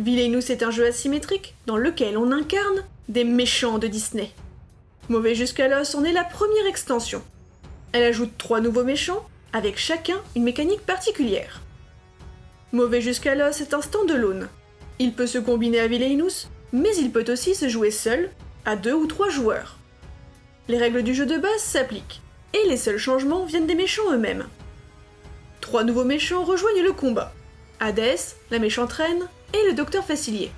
Villainous est un jeu asymétrique dans lequel on incarne des méchants de Disney. Mauvais jusqu'à l'os en est la première extension. Elle ajoute trois nouveaux méchants, avec chacun une mécanique particulière. Mauvais jusqu'à l'os est un stand-alone. Il peut se combiner à Villainous, mais il peut aussi se jouer seul, à deux ou trois joueurs. Les règles du jeu de base s'appliquent, et les seuls changements viennent des méchants eux-mêmes. Trois nouveaux méchants rejoignent le combat. Hadès, la méchante reine, et le docteur Facilier.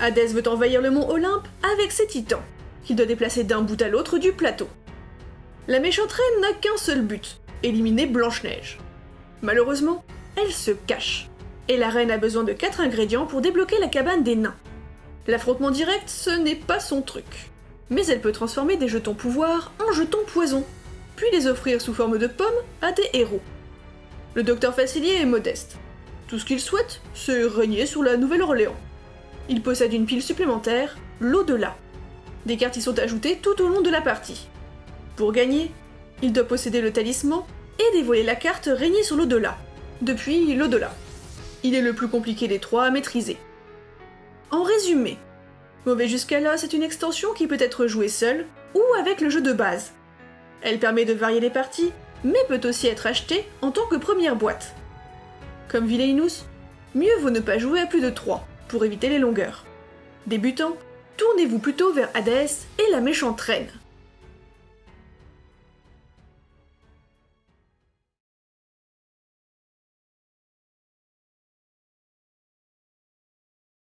Hadès veut envahir le mont Olympe avec ses titans, qu'il doit déplacer d'un bout à l'autre du plateau. La méchante reine n'a qu'un seul but, éliminer Blanche-Neige. Malheureusement, elle se cache, et la reine a besoin de quatre ingrédients pour débloquer la cabane des nains. L'affrontement direct, ce n'est pas son truc. Mais elle peut transformer des jetons pouvoir en jetons poison, puis les offrir sous forme de pommes à des héros. Le docteur Facilier est modeste. Tout ce qu'il souhaite, c'est régner sur la Nouvelle-Orléans. Il possède une pile supplémentaire, l'au-delà. Des cartes y sont ajoutées tout au long de la partie. Pour gagner, il doit posséder le talisman et dévoiler la carte régner sur l'au-delà, depuis l'au-delà. Il est le plus compliqué des trois à maîtriser. En résumé, Mauvais jusqu'à là, c'est une extension qui peut être jouée seule ou avec le jeu de base. Elle permet de varier les parties, mais peut aussi être achetée en tant que première boîte. Comme Villainous, mieux vaut ne pas jouer à plus de 3 pour éviter les longueurs. Débutant, tournez-vous plutôt vers Hades et la méchante reine.